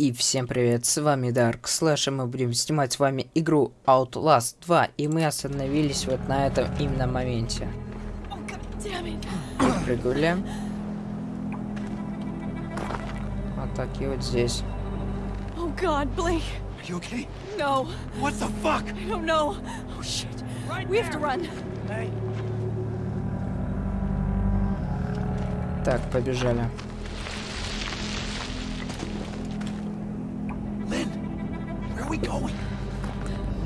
И всем привет, с вами Dark Slash, и мы будем снимать с вами игру Outlast 2, и мы остановились вот на этом именно моменте. Прыгули. Вот так и вот здесь. Oh God, Blake. Are you okay? No, What the fuck? I don't know. Oh shit. we have to run. Hey. Так, побежали. going?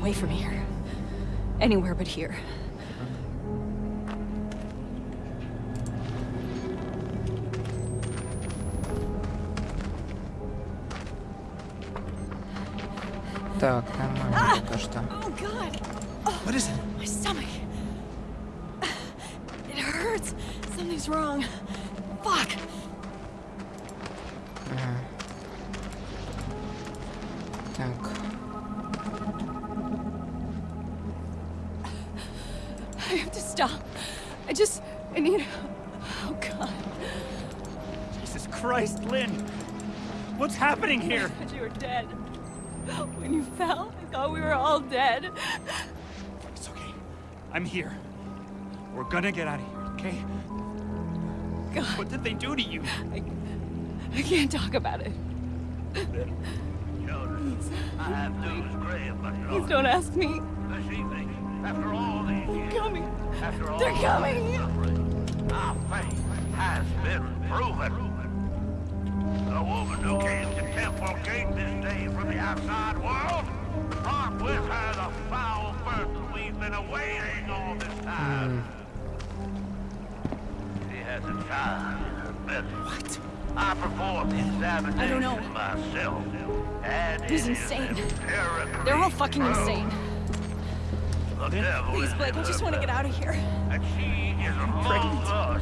Away from here. Anywhere but here. Так, нормально пока что. Oh God. What is it? My stomach. It hurts. Something's wrong. Fuck. Happening here? I thought you were dead. When you fell, I thought we were all dead. It's okay. I'm here. We're gonna get out of here, okay? God, What did they do to you? I, I can't talk about it. Children, I have news grave but Please don't ask me. This evening, after all these They're years, coming. after all They're coming. our faith has been proven. The woman who came to Temple Gate this day from the outside world brought with her the foul burden we've been awaiting all this time. She has a child in. What? I performed the examination I don't know. myself. And He's insane. They're all fucking proved. insane. The devil Please, Blake, I just want to get out of here. And she is among Pregnant. us.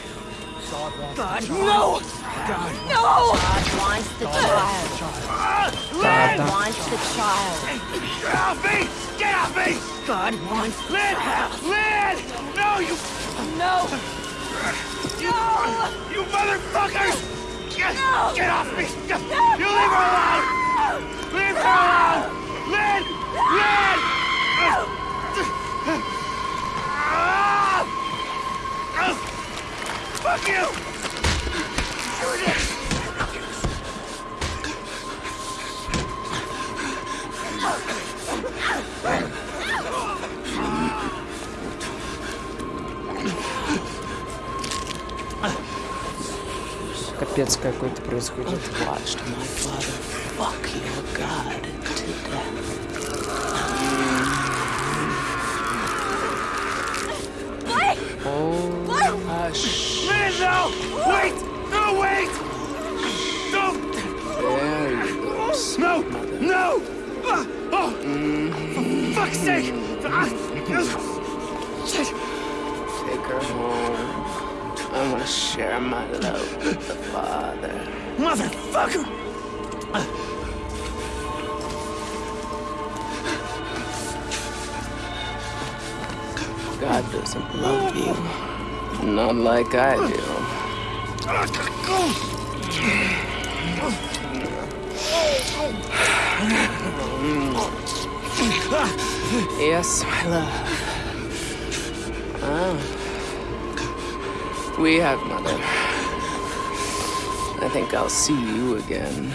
God, no! God, no! God wants the child. God wants the child. Get off me! Get off me! God wants Lynn! Lynn! No, you... No! You, no! you motherfuckers! Get, no! get off me! You leave her alone! Leave her alone! I watched my father fuck your god to death. Oh, Blake! Hush. Wait! No, wait! Don't! There you go. No! No! Oh! For fuck's sake! Take her home. I want to share my love with the Father. Motherfucker! God doesn't love you. Not like I do. Yes, my love. Ah. We have mother. I think I'll see you again.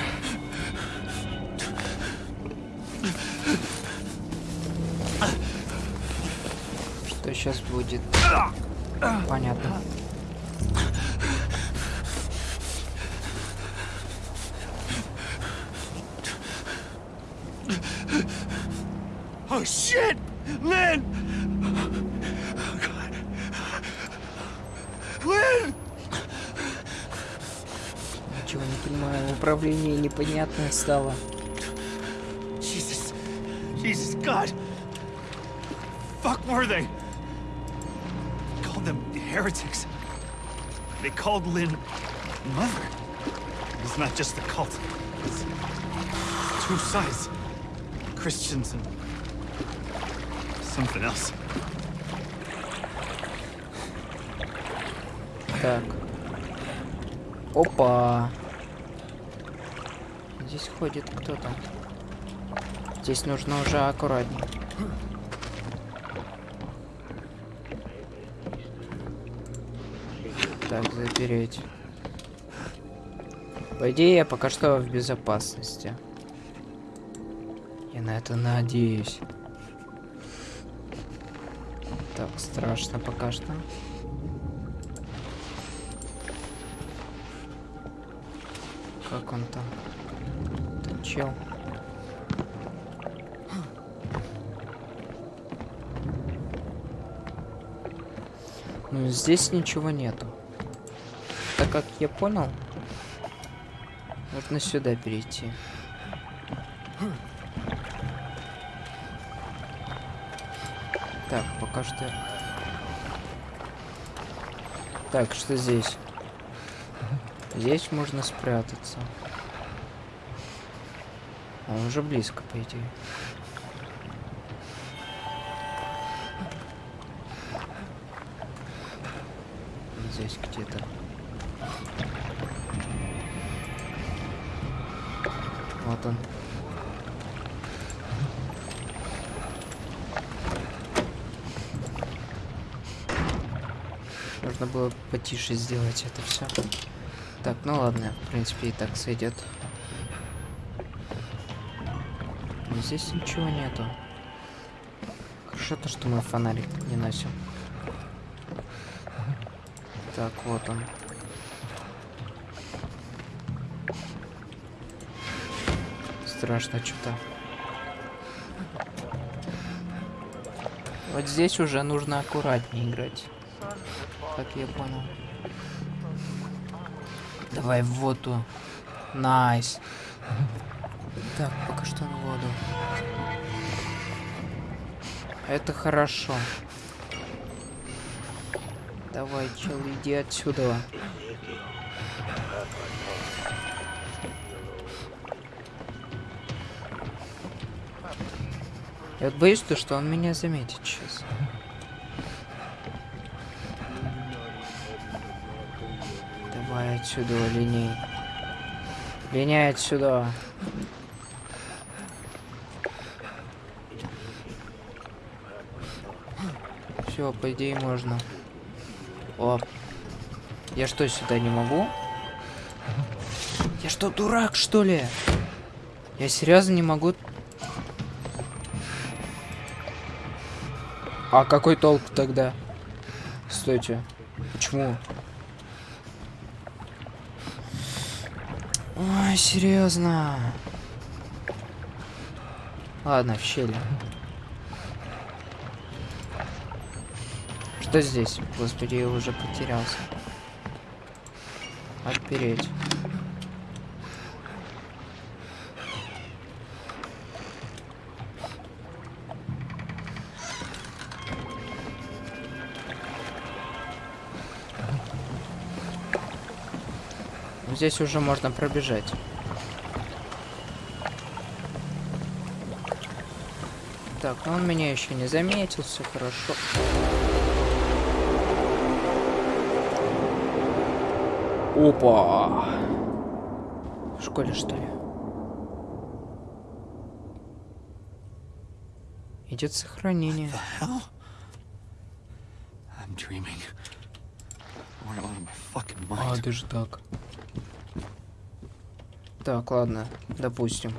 что сейчас будет? Понятно. Oh shit! Lynn! Управление непонятное стало. Jesus, God. Fuck were they? Called them heretics. They called Lynn mother. It's not just a cult. It's two sides. Christians and something else. Так. Опа. Здесь ходит кто-то. Здесь нужно уже аккуратнее. Так, запереть. По идее, я пока что в безопасности. Я на это надеюсь. Так, страшно пока что. Как он там? Чел. Ну, здесь ничего нету. Так как я понял, нужно сюда перейти. Так, пока что... Так, что здесь? Здесь можно спрятаться. Он уже близко, по идее. Здесь где-то. Вот он. Нужно было потише сделать это все. Так, ну ладно, в принципе и так сойдет. Но здесь ничего нету. Хорошо то, что мы фонарик не носим. Так, вот он. Страшно что-то. Вот здесь уже нужно аккуратнее играть. Как я понял. Давай в воду. Nice. Так, пока что на воду. Это хорошо. Давай, чел, иди отсюда. Я боюсь, то, что он меня заметит сейчас. Давай отсюда, линей. Линяй отсюда. Все, по идее можно. О. Я что, сюда не могу? Я что, дурак, что ли? Я серьезно не могу... А какой толк тогда? Стойте. Почему? Ой, серьезно. Ладно, в щели. Что здесь? Господи, я уже потерялся. Отпереть. Здесь уже можно пробежать. Так, ну он меня еще не заметил, все хорошо. Опа! В школе, что ли? Идет сохранение. Hell? I'm dreaming. Or out of my fucking А, даже так. Так, ладно, допустим.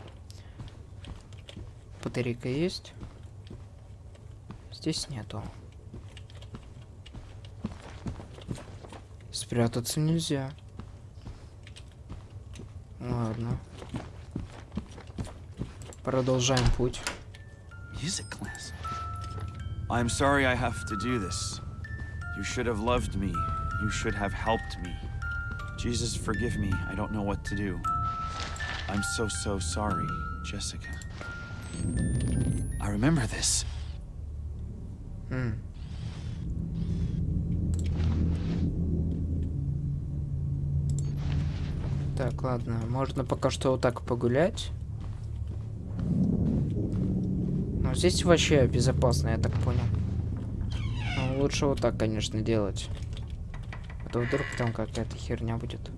Батарейка есть? Здесь нету. Спрятаться нельзя. Ладно. Продолжаем путь. Music class. I'm sorry I have to do this. You should have loved me. You should have helped me. Jesus, forgive me. I don't know what to do. I'm so, so sorry, Jessica. I remember this. М. Так, ладно, можно пока что вот так погулять. Но здесь вообще безопасно, я так понял. Но лучше вот так, конечно, делать. А то вдруг там какая-то херня будет.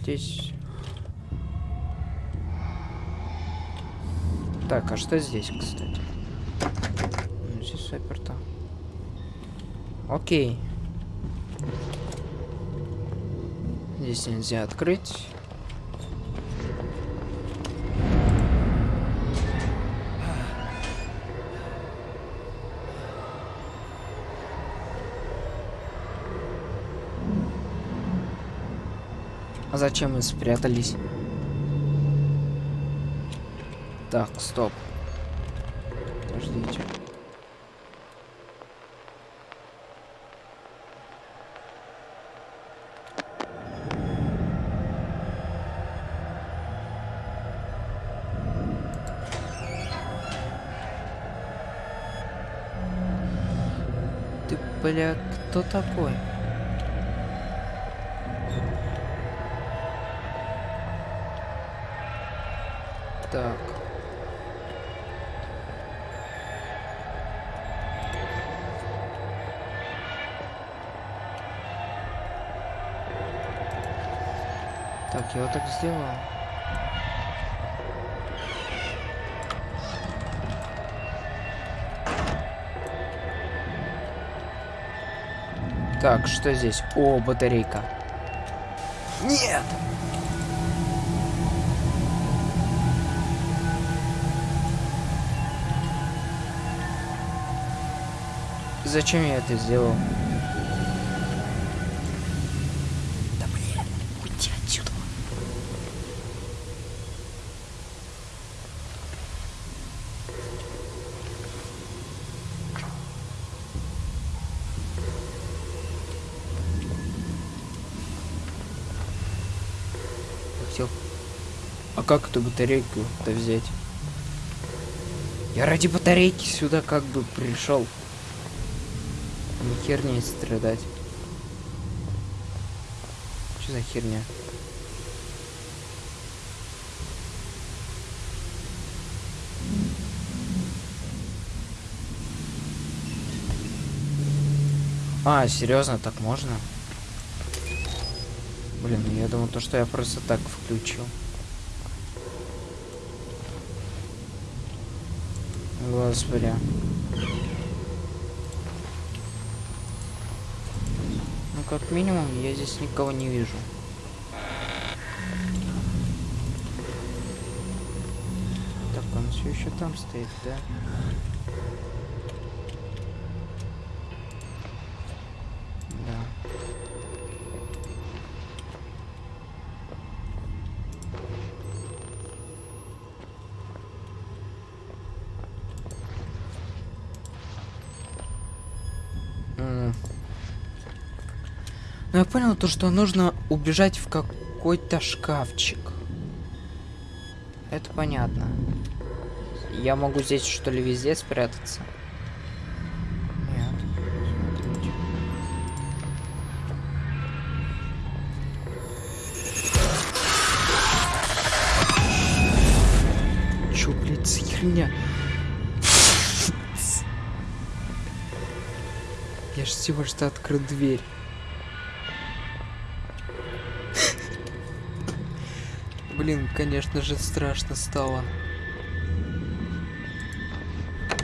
Здесь... Так, а что здесь, кстати? Ну, Здесь заперто. Окей. Здесь нельзя открыть. А зачем мы спрятались? Так, стоп. Подождите. Бля, кто такой? Так. Так, я вот так сделал. Так, что здесь? О, батарейка. Нет! Зачем я это сделал? А как эту батарейку-то взять? Я ради батарейки сюда как бы пришел. Не херней страдать. Что за херня? А, серьезно, так можно? Блин, я думал, то, что я просто так включил. Господи. Ну, как минимум, я здесь никого не вижу. Так, он все еще там стоит, да? Да. М. Ну, я понял то, что нужно убежать в какой-то шкафчик. Это понятно. Я могу здесь, что ли, везде спрятаться? Нет. Чё, блядь, за херня? Я ж всего что открыл дверь. Блин, конечно же, страшно стало.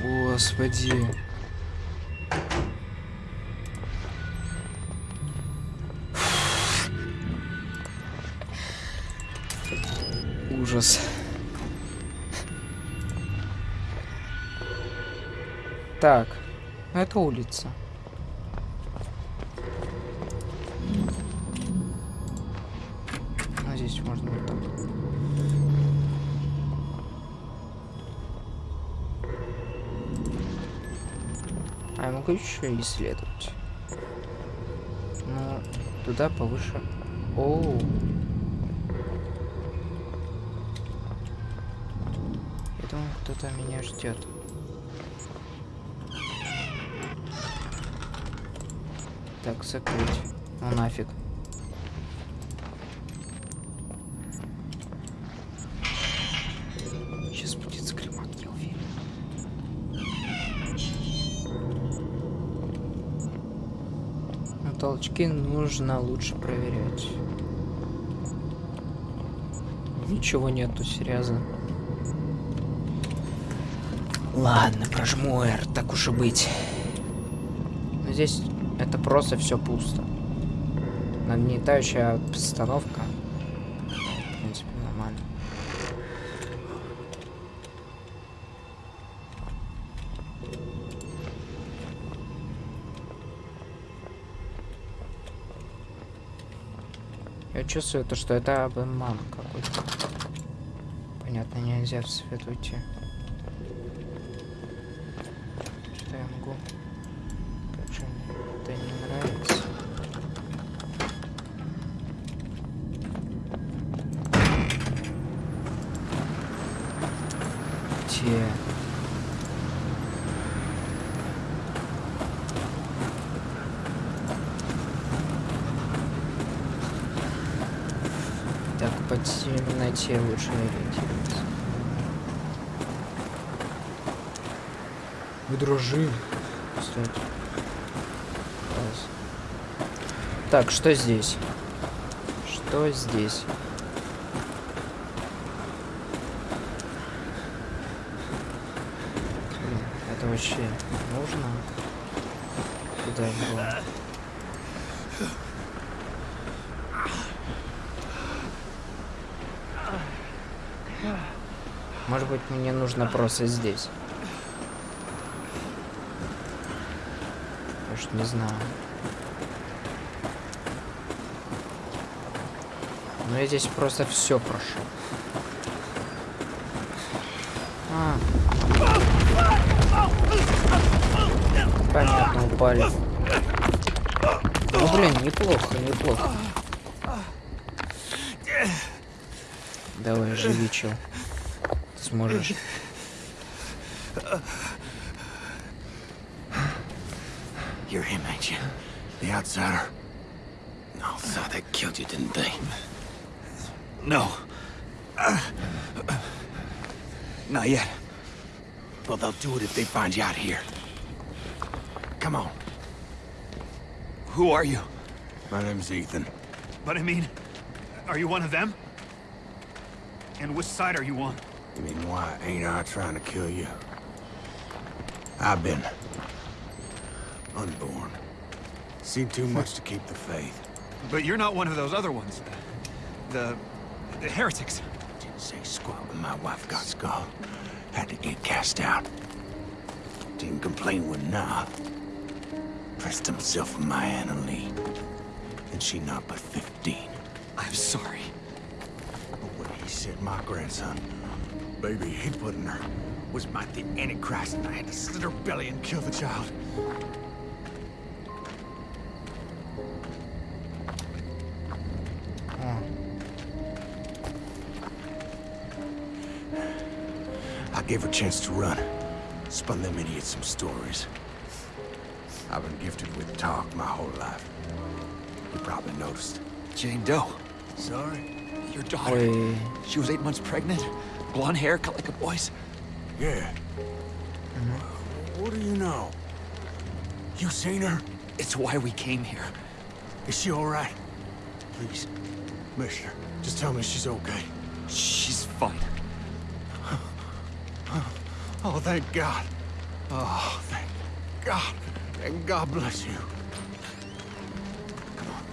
Господи. Ужас. Так, это улица. А здесь можно вот так. А я могу еще исследовать. Ну, туда повыше. Оу. кто-то меня ждет. Так, закрыть. Ну нафиг. Но толчки нужно лучше проверять. Ничего нету, серьезно. Ладно, прожму R, так уж и быть. Но здесь это просто все пусто. Нагнетающая обстановка. В принципе, нормально. Я чувствую то, что это обман какой-то. Понятно, нельзя в свет уйти. Что я могу? Как же мне это не нравится. Те. Так, по темноте лучше ориентироваться. Вы дружили. Кстати. Класс. Так, что здесь? Что здесь? Блин, это вообще нужно? Куда было? Может быть, мне нужно просто здесь. Я ж не знаю. Но я здесь просто все прошел. А. Понятно, упали. Ну блин, неплохо, неплохо. Давай, живи, чел. Ты сможешь. You're him, ain't you? The outsider? No, so they killed you, didn't they? No. Not yet. Well, they'll do it if they find you out here. Come on. Who are you? My name's Ethan. But I mean, are you one of them? And which side are you on? You mean why ain't I trying to kill you? I've been... unborn. Seen too much to keep the faith. But you're not one of those other ones. The... the heretics. Didn't say squat when my wife got skull. Had to get cast out. Didn't complain when nah. Pressed himself on my Anna Lee. And she not but 15. I'm sorry. But what he said my grandson, baby he put in her was might the Antichrist, and I had to slit her belly and kill the child. I gave her a chance to run. Spun them idiots some stories. I've been gifted with talk my whole life. You probably noticed. Jane Doe. Sorry? Your daughter. Hey. She was eight months pregnant. Blonde hair, cut like a boy's. Yeah. What do you know? You seen her? It's why we came here. Is she all right? Please, Mister, just tell me she's okay. She's fine. Oh, thank God. Oh, thank God. And God bless you. Come on.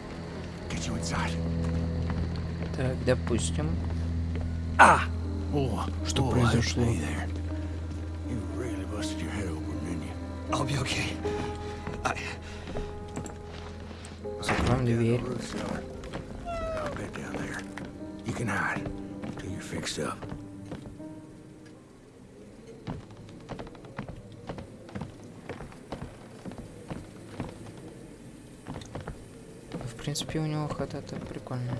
Get you inside. так, допустим. Ah! Oh, Что oh, произошло? Закроем дверь. В принципе, у него хата-то прикольная.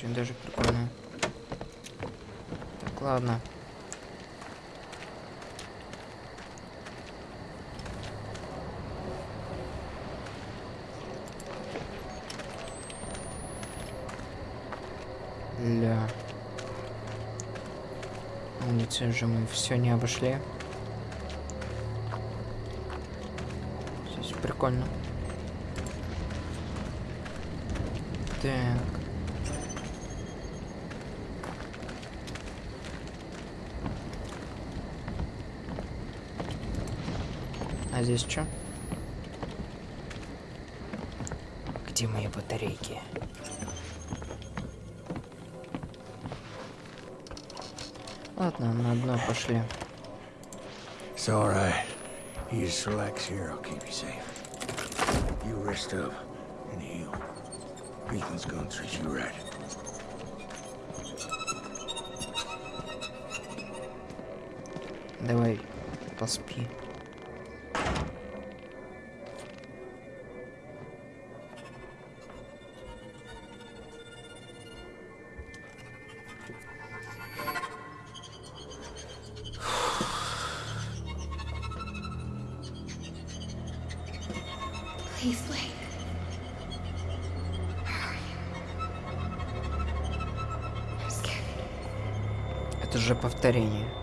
Очень даже прикольная. Так, ладно. Ля. Улицы же мы все не обошли. Здесь прикольно. Так. А здесь что? Где мои батарейки? Ладно, на дно пошли. It's all right. You just relax here. I'll keep you safe. You rest up and heal. Ethan's gonna treat you right. Давай, поспи. Please scared. Это же повторение.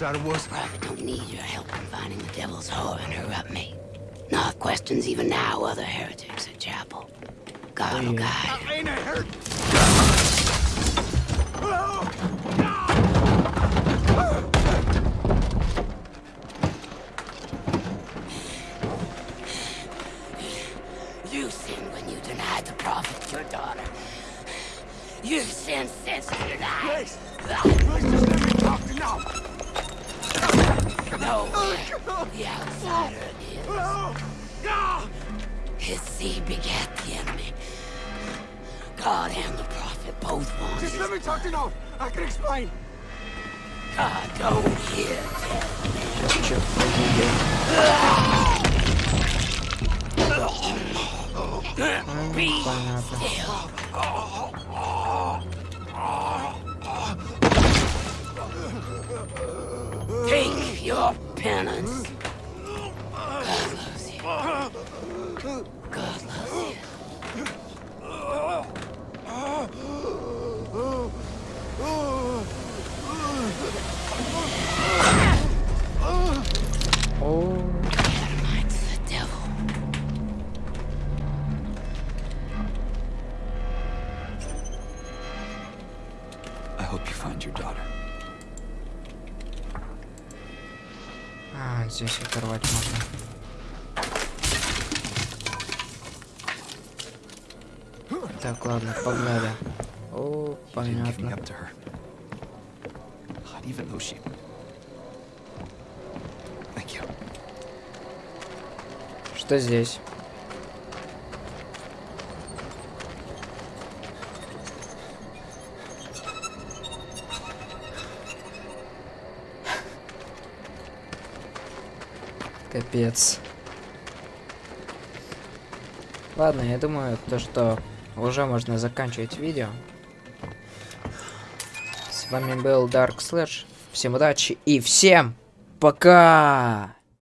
The outsider was, Prophet don't need your help in finding the devil's whore and her up me. Nor questions even now other heretics at chapel. God will guide. I ain't a hurt. You sinned when you denied the prophet your daughter. You've sinned since you died. Please just let me talk to now. No. The outsider is. His seed begat the enemy. God and the prophet both want Just let me talk to Nod. I can explain. God, don't hear Be still. Your penance. You. Здесь оторвать можно. Так, ладно, погнали. О, понятно. up to Капец. Ладно, я думаю, то, что уже можно заканчивать видео. С вами был Dark Slash. Всем удачи и всем пока!